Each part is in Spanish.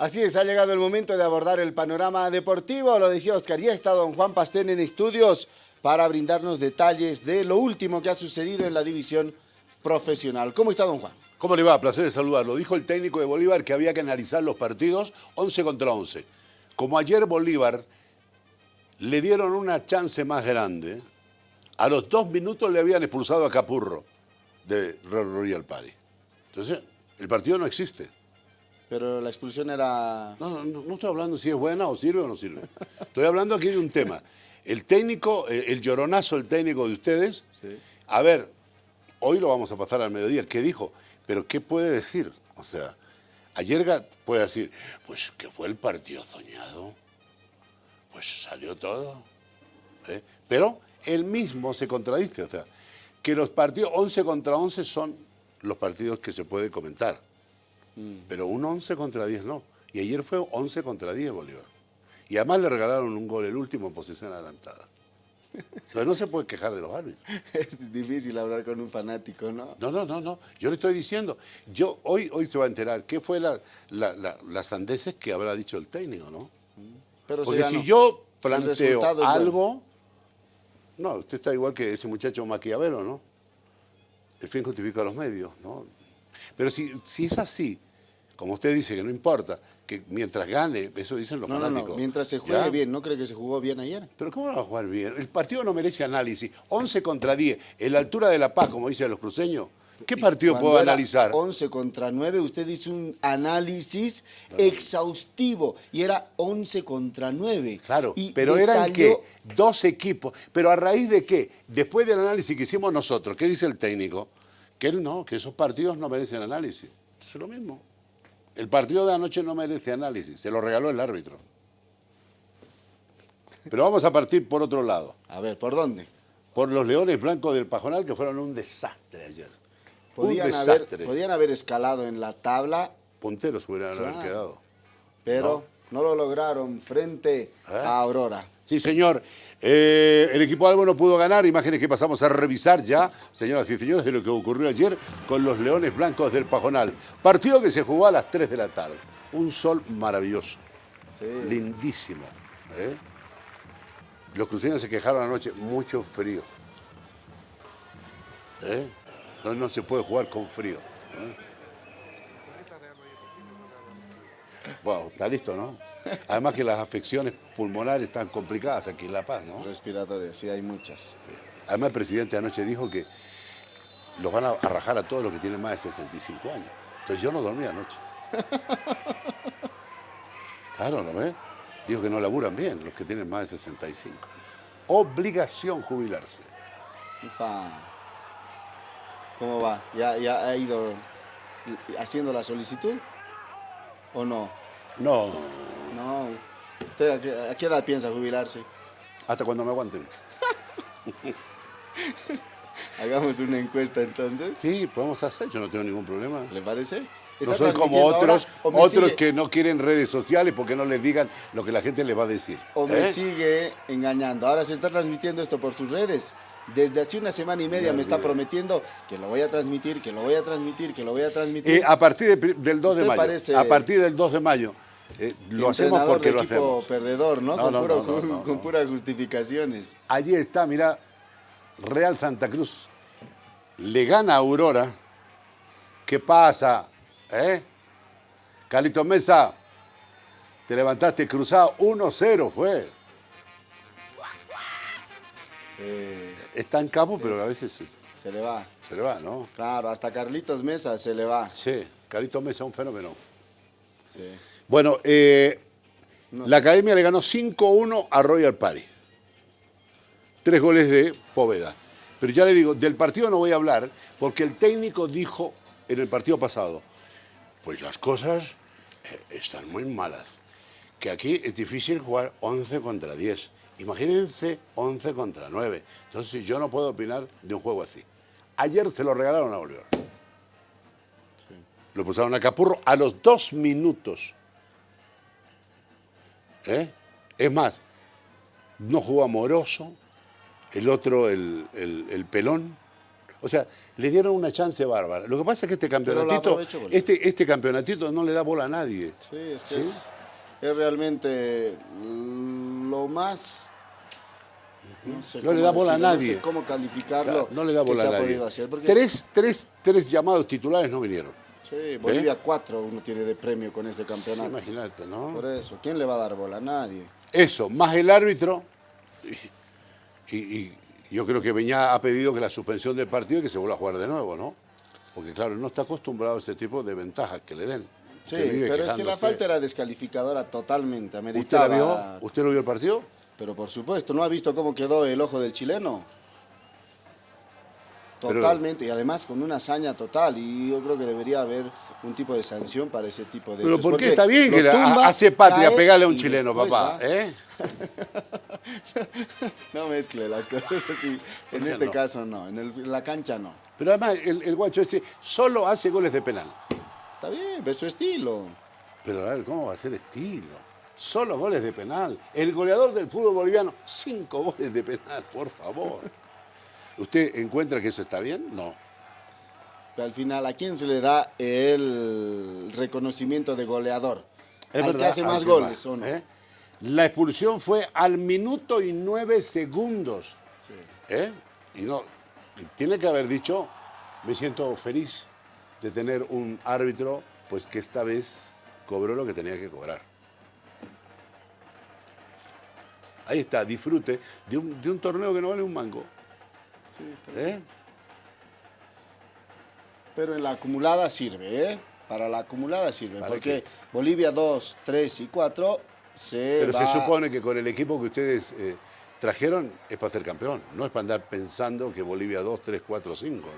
Así es, ha llegado el momento de abordar el panorama deportivo. Lo decía Oscar, ya está don Juan Pastén en estudios para brindarnos detalles de lo último que ha sucedido en la división profesional. ¿Cómo está don Juan? ¿Cómo le va? Placer de saludarlo. Dijo el técnico de Bolívar que había que analizar los partidos 11 contra 11. Como ayer Bolívar le dieron una chance más grande, a los dos minutos le habían expulsado a Capurro de Royal Party. Entonces, el partido no existe. Pero la expulsión era... No, no, no, estoy hablando si es buena o sirve o no sirve. Estoy hablando aquí de un tema. El técnico, el, lloronazo, el técnico de ustedes, sí. a ver, hoy lo vamos a pasar al mediodía, ¿qué dijo? Pero ¿qué puede decir? O sea, ayer puede decir, pues que fue el partido soñado, pues salió todo. ¿eh? Pero él mismo se contradice, o sea, que los partidos 11 contra 11 son los partidos que se puede comentar. Mm. Pero un 11 contra 10 no. Y ayer fue 11 contra 10 Bolívar. Y además le regalaron un gol, el último en posición adelantada. Entonces no se puede quejar de los árbitros. Es difícil hablar con un fanático, ¿no? No, no, no, no. Yo le estoy diciendo, yo hoy, hoy se va a enterar qué fue la, las sandeces que habrá dicho el técnico, ¿no? Pero Porque si yo planteo algo, no, usted está igual que ese muchacho Maquiavelo, ¿no? El fin justifica los medios, ¿no? Pero si, si es así, como usted dice que no importa, que mientras gane, eso dicen los no, fanáticos. No, no, mientras se juegue bien, ¿no cree que se jugó bien ayer? Pero ¿cómo va a jugar bien? El partido no merece análisis. 11 contra 10, en la altura de La Paz, como dicen los cruceños, ¿Qué partido puedo analizar? 11 contra 9, usted hizo un análisis exhaustivo y era 11 contra 9. Claro, pero eran qué? Dos equipos. ¿Pero a raíz de qué? Después del análisis que hicimos nosotros, ¿qué dice el técnico? Que él no, que esos partidos no merecen análisis. Es lo mismo. El partido de anoche no merece análisis, se lo regaló el árbitro. Pero vamos a partir por otro lado. A ver, ¿por dónde? Por los Leones Blancos del Pajonal, que fueron un desastre ayer. Podían, un desastre. Haber, podían haber escalado en la tabla. Punteros hubieran quedado. Pero no. Lo lograron frente ¿Eh? a Aurora. Sí, señor. Eh, el equipo Albo no pudo ganar, imágenes que pasamos a revisar ya, señoras y señores, de lo que ocurrió ayer con los Leones Blancos del Pajonal. Partido que se jugó a las 3 de la tarde. Un sol maravilloso, lindísimo. ¿eh? Los cruceños se quejaron anoche, mucho frío. ¿Eh? No, no, se puede jugar con frío. Bueno, está listo, ¿no? Además que las afecciones pulmonares están complicadas aquí en La Paz, ¿no? Respiratorias, sí, hay muchas. Además el presidente anoche dijo que los van a rajar a todos los que tienen más de 65 años. Entonces yo no dormí anoche. Claro, ¿no ves? Dijo que no laburan bien los que tienen más de 65. Obligación jubilarse. ¿Cómo va? ¿Ya, ¿Ya ha ido haciendo la solicitud o no? No. No. ¿Usted a qué, edad piensa jubilarse? Hasta cuando me aguanten. Hagamos una encuesta entonces. Sí, podemos hacer, yo no tengo ningún problema. ¿Le parece? No soy como otros, otros que no quieren redes sociales porque no les digan lo que la gente les va a decir. O me ¿eh? sigue engañando. Ahora se está transmitiendo esto por sus redes. Desde hace una semana y media me está prometiendo que lo voy a transmitir, que lo voy a transmitir, que lo voy a transmitir. Eh, a partir del 2 de mayo. a partir del 2 de mayo. Eh, lo hacemos porque lo hacemos. perdedor, ¿no? con, puras justificaciones. Allí está, mira, Real Santa Cruz. Le gana a Aurora. ¿Qué pasa? ¿Eh? Calito Mesa, te levantaste cruzado, 1-0 fue. Está en campo, pero a veces sí. Se le va. Se le va, ¿no? Claro, hasta Carlitos Mesa se le va. Sí, Carlitos Mesa, un fenómeno. Sí. Bueno, eh, la Academia le ganó 5-1 a Royal Party. Tres goles de Poveda. Pero ya le digo, del partido no voy a hablar, porque el técnico dijo en el partido pasado, pues las cosas eh, están muy malas. Que aquí es difícil jugar 11 contra 10. Imagínense 11 contra 9. Entonces yo no puedo opinar de un juego así. Ayer se lo regalaron a Bolívar. Lo pusieron a Capurro a los dos minutos. ¿Eh? Es más, no jugó amoroso, el otro, el, pelón, O sea, le dieron una chance bárbara. Lo que pasa es que este campeonatito, este, este campeonatito no le da bola a nadie. Sí, es que Es, realmente lo más... No, sé no le da bola a nadie. No sé cómo calificarlo. no le da bola a nadie. tres, tres, tres llamados titulares no vinieron. Sí, Bolivia 4 uno tiene de premio con ese campeonato. imagínate, ¿no? Por eso, ¿quién le va a dar bola? A nadie. Eso, más el árbitro. Y, yo creo que Beñá ha pedido que la suspensión del partido y que se vuelva a jugar de nuevo, ¿no? Porque claro, no está acostumbrado a ese tipo de ventajas que le den. Sí, pero es que la falta era descalificadora totalmente. ¿Usted la vio? ¿Usted lo vio el partido? Pero por supuesto, ¿no ha visto cómo quedó el ojo del chileno? Totalmente, y además con una hazaña total, y yo creo que debería haber un tipo de sanción para ese tipo de Pero ¿por qué está bien que hace patria pegarle a un chileno, papá? ¿eh? no mezcle las cosas así, en este caso no, en, la cancha no. Pero además el, guacho ese solo hace goles de penal. Está bien, es su estilo. Pero a ver, ¿cómo va a ser estilo? Solo goles de penal. El goleador del fútbol boliviano, cinco goles de penal, por favor. ¿Usted encuentra que eso está bien? No. Pero al final, ¿a quién se le da el reconocimiento de goleador? Es ¿Al que hace más goles o no? ¿eh? La expulsión fue al minuto y nueve segundos. ¿Eh? Y no, tiene que haber dicho, me siento feliz de tener un árbitro pues que esta vez cobró lo que tenía que cobrar. Ahí está, disfrute de un, de un torneo que no vale un mango. ¿Eh? Pero en la acumulada sirve, ¿eh? Para la acumulada sirve, porque Bolivia 2, 3 y 4 se Pero se supone que con el equipo que ustedes eh, trajeron es para ser campeón, no es para andar pensando que Bolivia 2, 3, 4, 5,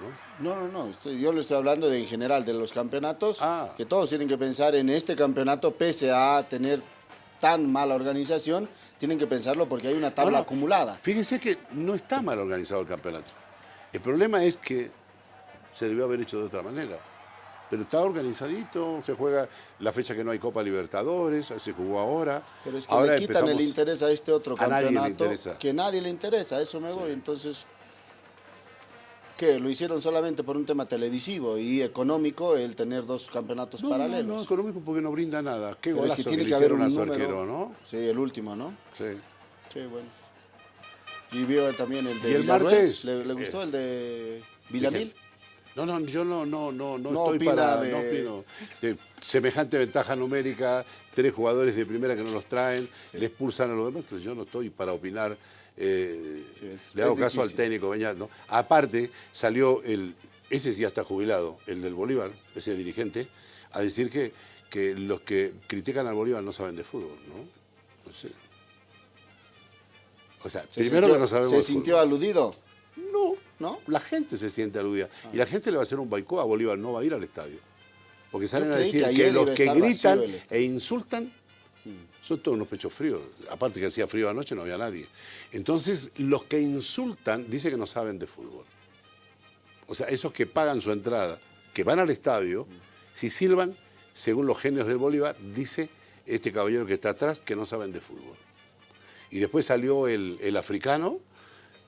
¿no? No, no, no, yo le estoy hablando de en general de los campeonatos, ah. que todos tienen que pensar en este campeonato, pese a tener tan mala organización, tienen que pensarlo porque hay una tabla acumulada. Fíjense que no está mal organizado el campeonato. El problema es que se debió haber hecho de otra manera. Pero está organizadito, se juega la fecha que no hay Copa Libertadores, se jugó ahora. Pero es que le quitan el interés a este otro campeonato que nadie le interesa, a eso me voy. Entonces, ¿Qué? ¿Lo hicieron solamente por un tema televisivo y económico el tener dos campeonatos paralelos? No, no, económico porque no brinda nada. Qué golazo que tiene que, haber un arquero, ¿no? Sí, el último, ¿no? Sí. Sí, bueno. Y vio también el de ¿Y el martes? ¿Le, gustó el de Villamil? No, no, yo no, no, no, no, estoy para, no opino. semejante ventaja numérica, tres jugadores de primera que no los traen, le expulsan a los demás, entonces yo no estoy para opinar eh, le hago caso al técnico Beñat, Aparte, salió el, ese sí ya está jubilado, el del Bolívar, ese dirigente, a decir que, que los que critican al Bolívar no saben de fútbol, ¿no? O sea, primero que no sabemos ¿Se sintió aludido? No, la gente se siente aludida. Y la gente le va a hacer un baicó a Bolívar, no va a ir al estadio. Porque salen a decir que, los que gritan e insultan son todos unos pechos fríos. Aparte que hacía frío anoche, no había nadie. Entonces, los que insultan, dice que no saben de fútbol. O sea, esos que pagan su entrada, que van al estadio, si silban, según los genios del Bolívar, dice este caballero que está atrás que no saben de fútbol. Y después salió el, africano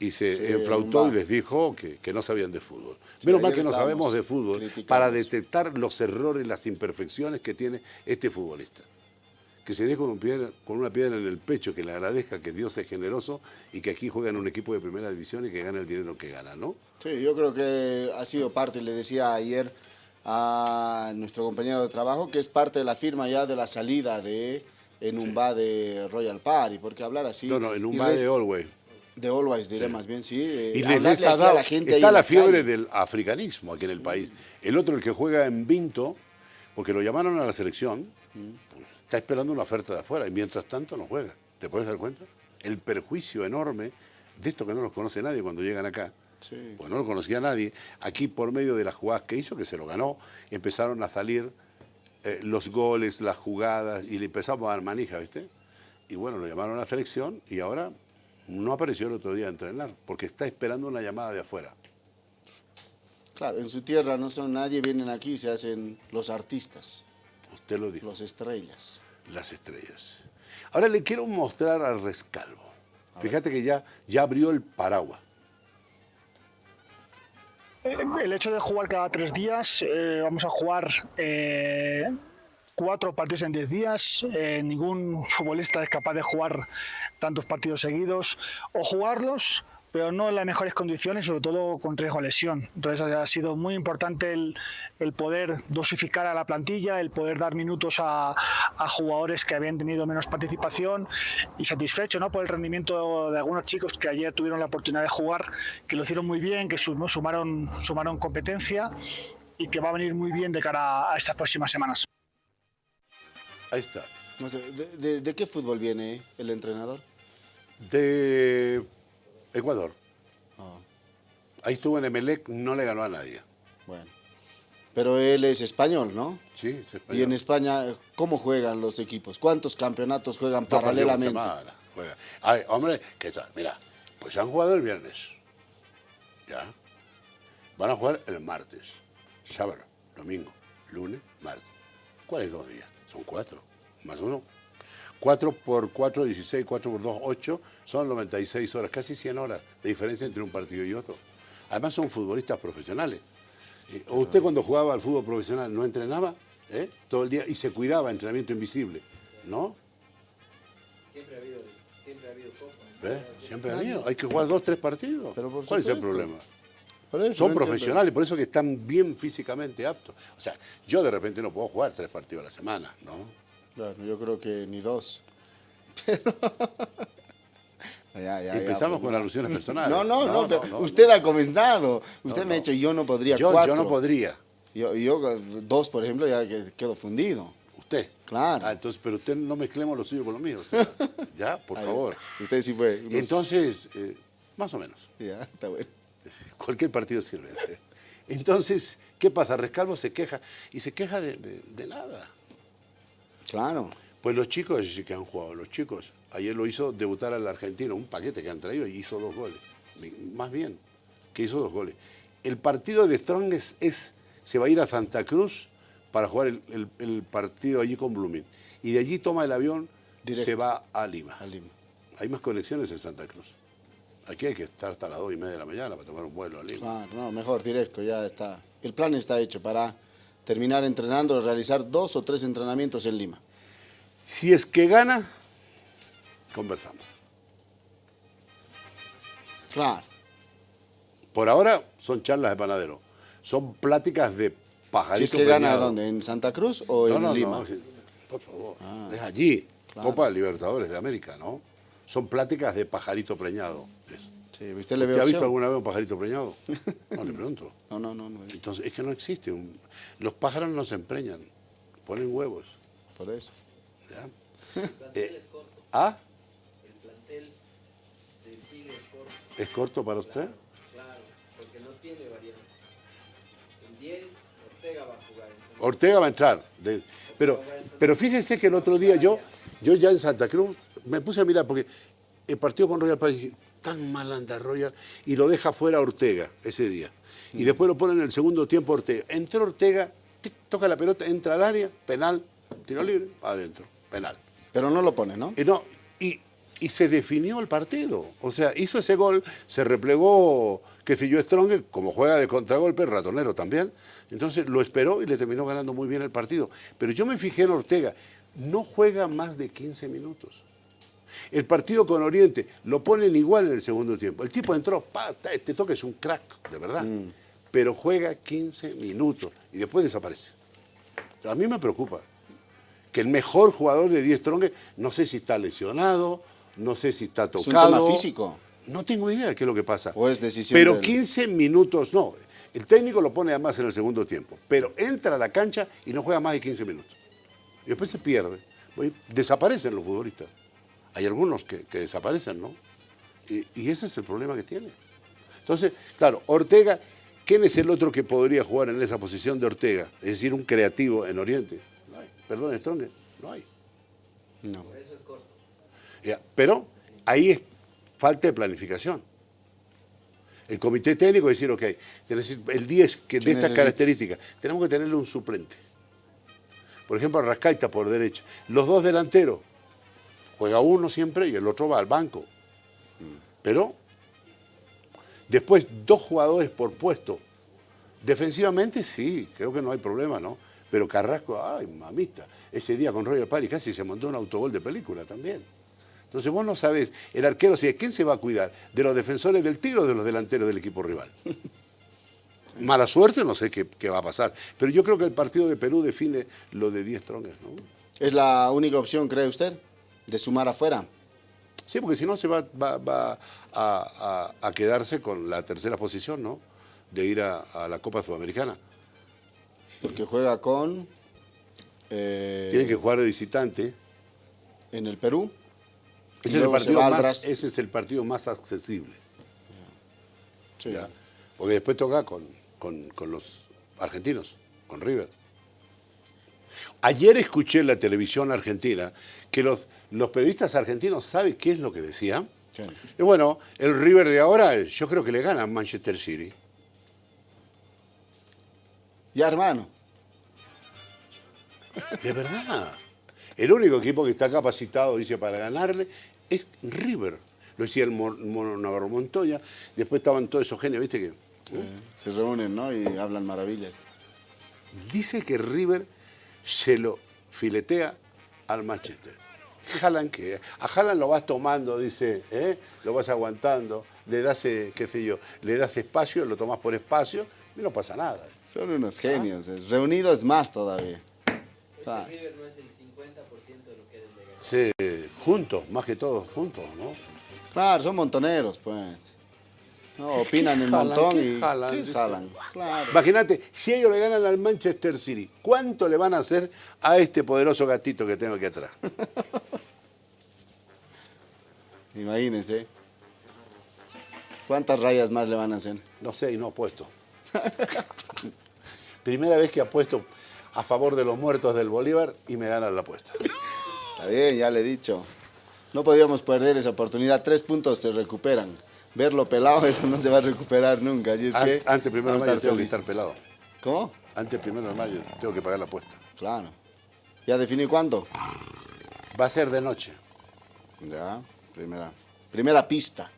y se enflautó y les dijo que, no sabían de fútbol. Menos mal que no sabemos de fútbol para detectar los errores, las imperfecciones que tiene este futbolista que se dé con, con una piedra en el pecho, que le agradezca que Dios es generoso y que aquí juega en un equipo de primera división y que gana el dinero que gana, ¿no? Sí, yo creo que ha sido parte, le decía ayer a nuestro compañero de trabajo, que es parte de la firma ya de la salida de Enumba de Royal Party, porque hablar así... No, no, Enumba de Always. De Always, diré más bien, sí. y les, la gente está la fiebre del africanismo aquí en el país. El otro, el que juega en Vinto, porque lo llamaron a la selección, mm está esperando una oferta de afuera y mientras tanto no juega. ¿Te puedes dar cuenta? El perjuicio enorme de esto que no los conoce nadie cuando llegan acá. Pues no lo conocía nadie. Aquí por medio de las jugadas que hizo, que se lo ganó, empezaron a salir eh, los goles, las jugadas y le empezamos a dar manija, ¿viste? Y bueno, lo llamaron a la selección y ahora no apareció el otro día a entrenar porque está esperando una llamada de afuera. Claro, en su tierra no son nadie, vienen aquí y se hacen los artistas. Usted lo dijo. Las estrellas. Las estrellas. Ahora le quiero mostrar al rescalvo. Fíjate que ya, ya abrió el paraguas. el hecho de jugar cada tres días, eh, vamos a jugar eh, cuatro partidos en diez días. Eh, ningún futbolista es capaz de jugar tantos partidos seguidos o jugarlos pero no en las mejores condiciones, sobre todo con riesgo a lesión. Entonces ha sido muy importante el, poder dosificar a la plantilla, el poder dar minutos a, jugadores que habían tenido menos participación y satisfecho ¿no? por el rendimiento de algunos chicos que ayer tuvieron la oportunidad de jugar, que lo hicieron muy bien, que sumaron, sumaron competencia y que va a venir muy bien de cara a estas próximas semanas. Ahí está. ¿de, qué fútbol viene el entrenador? De Ecuador. Ah. Ahí estuvo en Emelec, no le ganó a nadie. Bueno. Pero él es español, ¿no? Sí, es español. Y en España, ¿cómo juegan los equipos? ¿Cuántos campeonatos juegan paralelamente? Juega. Ay, hombre, ¿qué tal? Mira, pues han jugado el viernes. ¿Ya? Van a jugar el martes, sábado, domingo, lunes, martes. ¿Cuáles dos días? Son cuatro, más uno. 4 por 4, 16, 4 por 2, 8, son 96 horas, casi 100 horas de diferencia entre un partido y otro. Además son futbolistas profesionales. Eh, ¿Usted cuando jugaba al fútbol profesional no entrenaba ¿Eh? todo el día y se cuidaba, entrenamiento invisible? ¿No? Siempre ha habido, siempre ha habido ¿Eh? Siempre ha habido. Hay que jugar dos, tres partidos. ¿Cuál es el problema? Son profesionales, por eso que están bien físicamente aptos. O sea, yo de repente no puedo jugar tres partidos a la semana, ¿no? Yo creo que ni dos. Empezamos con alusiones personales. No, no, no, usted ha comenzado. Usted me ha dicho, yo no podría yo, cuatro. Yo no podría. Yo, yo, dos, por ejemplo, ya quedo fundido. ¿Usted? Claro. Ah, entonces, pero usted no mezclemos lo suyo con lo mío. ya, por favor. Usted sí fue. Entonces, eh, más o menos. Ya, está bueno. Cualquier partido sirve. Entonces, ¿qué pasa? Rescalvo se queja. Y se queja de nada. Claro. Pues los chicos sí que han jugado, los chicos. Ayer lo hizo debutar al argentino, un paquete que han traído y hizo dos goles. Más bien, que hizo dos goles. El partido de Strong es, se va a ir a Santa Cruz para jugar el, partido allí con Blooming. Y de allí toma el avión, se va a Lima. a Lima. Hay más conexiones en Santa Cruz. Aquí hay que estar hasta las dos y media de la mañana para tomar un vuelo a Lima. Claro, no, mejor, directo, ya está. El plan está hecho para terminar entrenando, realizar dos o tres entrenamientos en Lima. Si es que gana, conversamos. Claro. Por ahora son charlas de panadero. Son pláticas de pajarito Si es que gana, ¿dónde? ¿En Santa Cruz o en Lima? No, por favor. Ah. es allí. Copa Libertadores de América, ¿no? Son pláticas de pajarito preñado. Sí, ¿usted le ha visto alguna vez un pajarito preñado? No, le pregunto. No, no, no. Entonces, es que no existe. Los pájaros no se empreñan, ponen huevos. Por eso. ¿Ya? El plantel eh, es corto. ¿Ah? El plantel de Chile es corto. ¿Es corto para usted? Claro, porque no tiene variantes. En 10, Ortega va a jugar. En Ortega va a entrar. pero, pero fíjense que el otro día yo, yo ya en Santa Cruz me puse a mirar porque el partido con Royal París tan mal anda Royal y lo deja fuera Ortega ese día. Y mm. después lo pone en el segundo tiempo Ortega. Entró Ortega, toca la pelota, entra al área, penal, tiro libre, adentro, penal. Pero no lo pone, ¿no? Y, no, y, se definió el partido. O sea, hizo ese gol, se replegó, que si yo Strong, como juega de contragolpe, ratonero también. Entonces lo esperó y le terminó ganando muy bien el partido. Pero yo me fijé en Ortega, no juega más de 15 minutos. El partido con Oriente lo ponen igual en el segundo tiempo. El tipo entró, pa, este toque es un crack, de verdad. Mm. Pero juega 15 minutos y después desaparece. A mí me preocupa que el mejor jugador de 10 Strong, no sé si está lesionado, no sé si está tocado. ¿Es un tema físico? No tengo idea de qué es lo que pasa. ¿O es decisión Pero 15 minutos, no. El técnico lo pone además en el segundo tiempo. Pero entra a la cancha y no juega más de 15 minutos. Y después se pierde. Desaparecen los futbolistas hay algunos que, desaparecen, ¿no? Y, ese es el problema que tiene. Entonces, claro, Ortega, ¿quién es el otro que podría jugar en esa posición de Ortega? Es decir, un creativo en Oriente. No hay. Perdón, Strong, no hay. No. Por eso es corto. pero ahí es falta de planificación. El comité técnico decir, ok, el 10 que de estas características, tenemos que tenerle un suplente. Por ejemplo, Rascaita por derecha. Los dos delanteros, Juega uno siempre y el otro va al banco. Pero después dos jugadores por puesto Defensivamente sí, creo que no hay problema, ¿no? Pero Carrasco, ay, mamita, ese día con Roger Pari casi se montó un autogol de película también. Entonces vos no sabés, el arquero, si ¿de quién se va a cuidar? ¿De los defensores del tiro o de los delanteros del equipo rival? Mala suerte, no sé qué, qué va a pasar. Pero yo creo que el partido de Perú define lo de 10 tronques, ¿no? ¿Es la única opción, cree usted, de sumar afuera? Sí, porque si no se va, va- va a, a- a quedarse con la tercera posición, ¿no? De ir a, a la Copa Sudamericana. Porque juega con... eh, Tienen que jugar de visitante. En el Perú. Ese es, el partido más, Brasil. ese es el partido más accesible. Sí. ¿ya? Porque después toca con, con- con los argentinos, con River. Ayer escuché en la televisión argentina que los, los periodistas argentinos saben qué es lo que decían. Sí. Y bueno, el River de ahora yo creo que le gana a Manchester City. Ya, hermano. De verdad. El único equipo que está capacitado, dice, para ganarle es River. Lo decía el Mo- Mono Navarro Montoya. Después estaban todos esos genios, ¿viste? que Sí, Se reúnen, ¿no? Y hablan maravillas. Dice que River se lo filetea al Manchester. Haaland que a Haaland lo vas tomando, dice, ¿eh? lo vas aguantando, le das, eh, qué sé yo, le das espacio, lo tomas por espacio y no pasa nada. Son unos genios. es- Reunidos más todavía. Este Ah. River no es el 50% de lo que el de ganar. Sí, juntos, más que todos, juntos, ¿no? Claro, son montoneros, pues. No, opinan Haaland, montón ¿qué y... Claro. Imagínate, si ellos le ganan al Manchester City, ¿cuánto le van a hacer a este poderoso gatito que tengo aquí atrás? Imagínense. ¿Cuántas rayas más le van a hacer? No sé y no apuesto. Primera vez que apuesto a favor de los muertos del Bolívar y me ganan la apuesta. Está bien, ya le he dicho. No podíamos perder esa oportunidad. Tres puntos se recuperan. Verlo pelado, eso no se va a recuperar nunca. Así es que Antes primero de mayo tengo que estar pelado. ¿Cómo? Antes primero de mayo tengo que pagar la apuesta. Claro. ¿Ya definí cuándo? Va a ser de noche. Ya, primera, primera pista.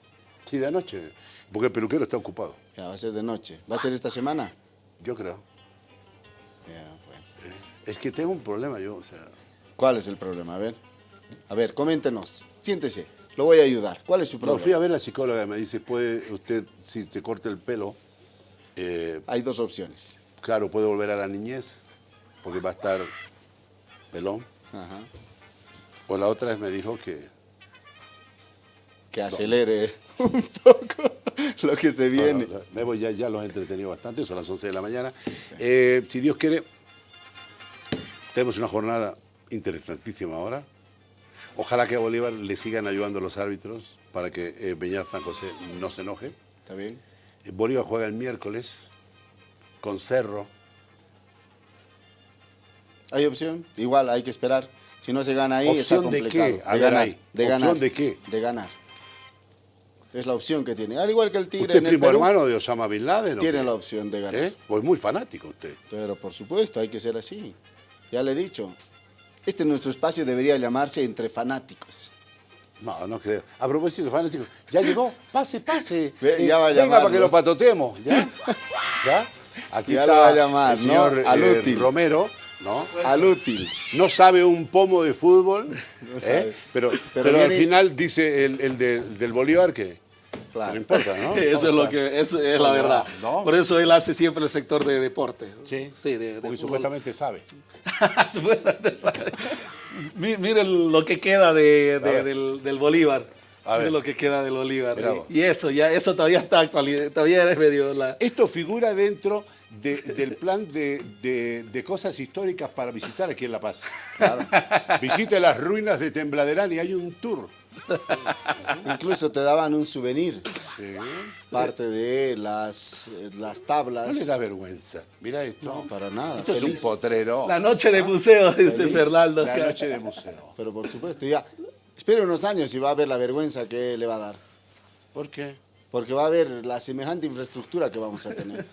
Sí, de noche. Porque el peluquero está ocupado. Ya, va a ser de noche. ¿Va a ser esta semana? Yo creo. Ya, bueno. Es que tengo un problema yo, o sea. ¿Cuál es el problema? A ver. A ver, coméntenos. Siéntese. Lo voy a ayudar. ¿Cuál es su No, problema? fui a ver a la psicóloga y me dice, puede usted, si se corta el pelo, eh, Hay dos opciones. claro, puede volver a la niñez, porque va a estar pelón. Ajá. O la otra vez me dijo que Que acelere un poco lo que se viene. Bueno, Memo ya, ya los he entretenido bastante, son las 11 de la mañana. Eh, si Dios quiere, tenemos una jornada interesantísima ahora. Ojalá que a Bolívar le sigan ayudando los árbitros para que eh, San José no se enoje. ¿Está bien? Eh, Bolívar juega el miércoles con Cerro. ¿Hay opción? Igual, hay que esperar. Si no se gana ahí, está ¿Opción de complicado. qué? A ver ahí. De ¿Opción ganar. de qué? De ganar. Es la opción que tiene. Al igual que el Tigre ¿Usted en el primo Perú, hermano de Osama Bin Laden? o tiene la opción de ganar. ¿Eh? Pues muy fanático usted. Pero por supuesto, hay que ser así. Ya le he dicho. Este nuestro espacio debería llamarse Entre Fanáticos. No, no creo. A propósito de fanáticos, ya llegó, pase, pase. Ve, Eh, ya va a venga para que ¿no? lo patotemos, ¿ya? ¿Ya? Aquí Ya está lo va a llamar, el ¿no? señor eh. Romero, ¿no? Al útil. No sabe un pomo de fútbol, ¿eh? sabe. pero, Pero pero, al viene- final dice el, el de- del Bolívar que Claro. no importa, ¿no? Eso es lo que eso es la verdad. no. Por eso él hace siempre el sector de deporte. Sí, sí, de, de porque supuestamente sabe. Supuestamente sabe. Mi- Miren lo que queda de, del, del Bolívar. A ver. Lo que queda del Bolívar. Y, y eso, ya, eso todavía está actual, todavía es medio la. Esto figura dentro de- del plan de, de- de cosas históricas para visitar aquí en La Paz. Visite las ruinas de Tembladerán y hay un tour. Incluso te daban un souvenir. Sí. Parte de las, las No tablas. le da vergüenza. Mira esto. No, para nada. Esto es un potrero. La noche de museo, dice. Fernando. La noche de museo. Pero por supuesto, ya. Espere unos años y va a ver la vergüenza que le va a dar. ¿Por qué? Porque va a ver la semejante infraestructura que vamos a tener.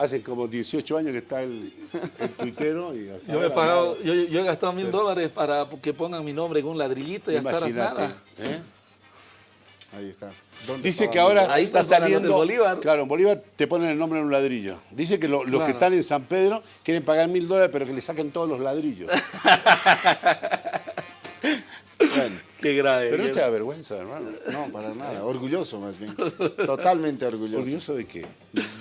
Hace como 18 años que está el, el tuitero y hasta Yo, me he pagado, yo, yo he gastado mil dólares para que pongan mi nombre en un ladrillito y nada. hasta ahora Imagínate. nada. ¿eh? Ahí está. ¿Dónde Dice que ahora Ahí está saliendo. Bolívar. Claro, en Bolívar te ponen el nombre en un ladrillo. Dice que lo- los Claro. que están en San Pedro quieren pagar mil dólares, pero que le saquen todos los ladrillos. Bueno, Qué grave. Pero no te da vergüenza, hermano. no, para nada. Orgulloso más bien. Totalmente orgulloso. ¿Orgulloso de qué?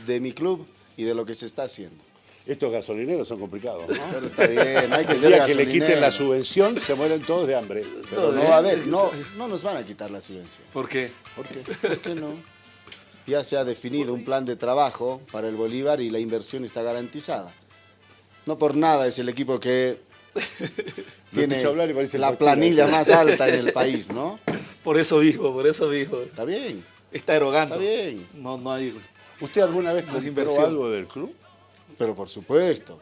De mi club y de lo que se está haciendo. Estos gasolineros son complicados, ¿no? Pero está bien, hay que El ser día que le quiten la subvención, se mueren todos de hambre. Pero no, a ver, no, no nos van a quitar la subvención. ¿Por qué? ¿Por qué? ¿Por qué no? Ya se ha definido un plan de trabajo para el Bolívar y la inversión está garantizada. No por nada es el equipo que tiene la planilla más alta en el país, ¿no? Por eso dijo, por eso dijo. Está bien, Está erogando. está bien. No, no hay. ¿Usted alguna vez compró inversión. algo del club? Pero por supuesto,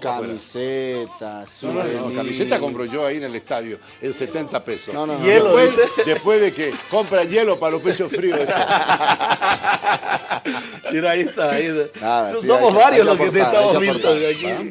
camisetas, No, no, no, camiseta compro yo ahí en el estadio, en 70 pesos. No, no, no. Hielo, después, después de que compran hielo para los pechos fríos. eso. Mira, ahí está. Ahí está. Nada, sí, Somos hay que- varios hay los que que te aportar, estamos que viendo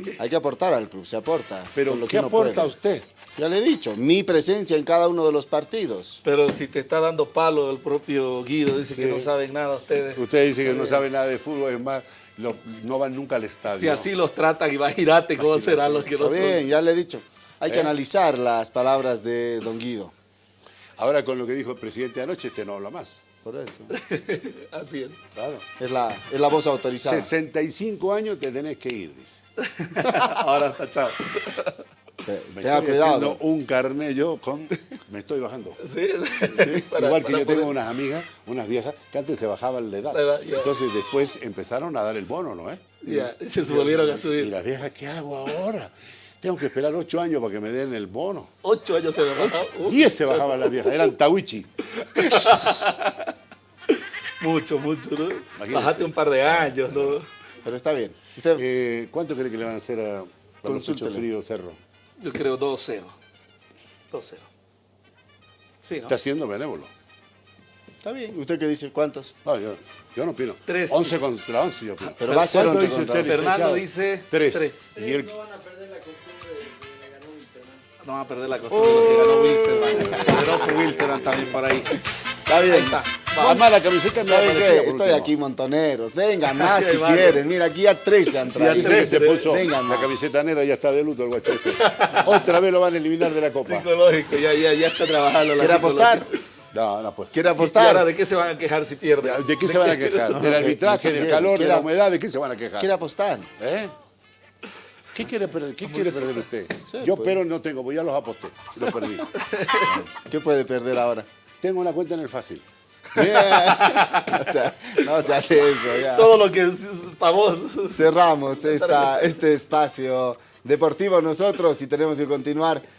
aquí. Hay que aportar al club, se aporta. Pero, lo ¿qué que aporta puede. usted? Ya le he dicho, mi presencia en cada uno de los partidos. Pero si te está dando palo el propio Guido, dice que no saben nada ustedes. Usted dice que no sabe nada de fútbol, es más, lo- no van nunca al estadio. Si así los tratan, imagínate cómo serán los que no son. bien, ya le he dicho. Hay que ¿Eh? analizar las palabras de don Guido. Ahora con lo que dijo el presidente anoche, este no habla más. Por eso. Así es. Claro. Es la, es la voz autorizada. 65 años te tenés que ir, dice. Ahora está chao. Te- Me Tenga estoy cuidado. haciendo un carné yo con... Me estoy bajando. Sí, Para- Igual que yo tengo unas amigas, unas viejas, que antes se bajaban la edad. La edad, ya. Entonces después empezaron a dar el bono, ¿no? ¿Eh? Ya, y se volvieron a Y subir. las viejas, ¿qué hago ahora? Tengo que esperar ocho años para que me den el bono. Ocho años se bajó. Uh, Diez se bajaban las viejas, eran tawichi. Mucho, mucho, ¿no? Imagínese. Bajaste un par de años, ¿no? Pero está bien. Usted, Eh, ¿Cuánto cree que le van a hacer a, pechos fríos Cerro? Yo creo 2-0. 2-0. Sí, ¿no? Está siendo benévolo. está bien. ¿Usted qué dice? ¿Cuántos? No, yo, yo no opino. Tres. 11 contra 11 yo opino. Pero va a ser ¿Cuánto 11 dice contra usted, 11. Fernando dice Tres. tres. Y el, No van a perder la costumbre de que le ganó Wilstermann. No van a perder la costumbre de que ganó Wilstermann. ese poderoso Wilstermann también por ahí. Está bien. Ahí está. Además, la camiseta me ¿Saben qué? Estoy último. aquí, montoneros. Vengan más si Vale. quieren. Mira, aquí ya tres se han traído. Tres, se puso Vengan la camiseta negra ya está de luto el guacho este. Otra vez lo van a eliminar de la copa. Psicológico, ya, ya, ya está trabajando la ¿Quiere apostar? No, no, pues. ¿Quiere ¿Y ahora apostar? de qué se van a quejar si pierden? ¿De qué se van a quejar? ¿Del arbitraje, del calor, de la humedad? ¿De qué se van a quejar? ¿Quiere apostar? ¿Eh? ¿Qué quiere perder, qué quiere perder usted? Yo pues. pero no tengo, pues ya los aposté, los perdí. ¿Qué puede perder ahora? tengo una cuenta en el fácil. Bien. O sea, no se hace eso. Todo lo que es famoso. Cerramos esta, este espacio deportivo nosotros y tenemos que continuar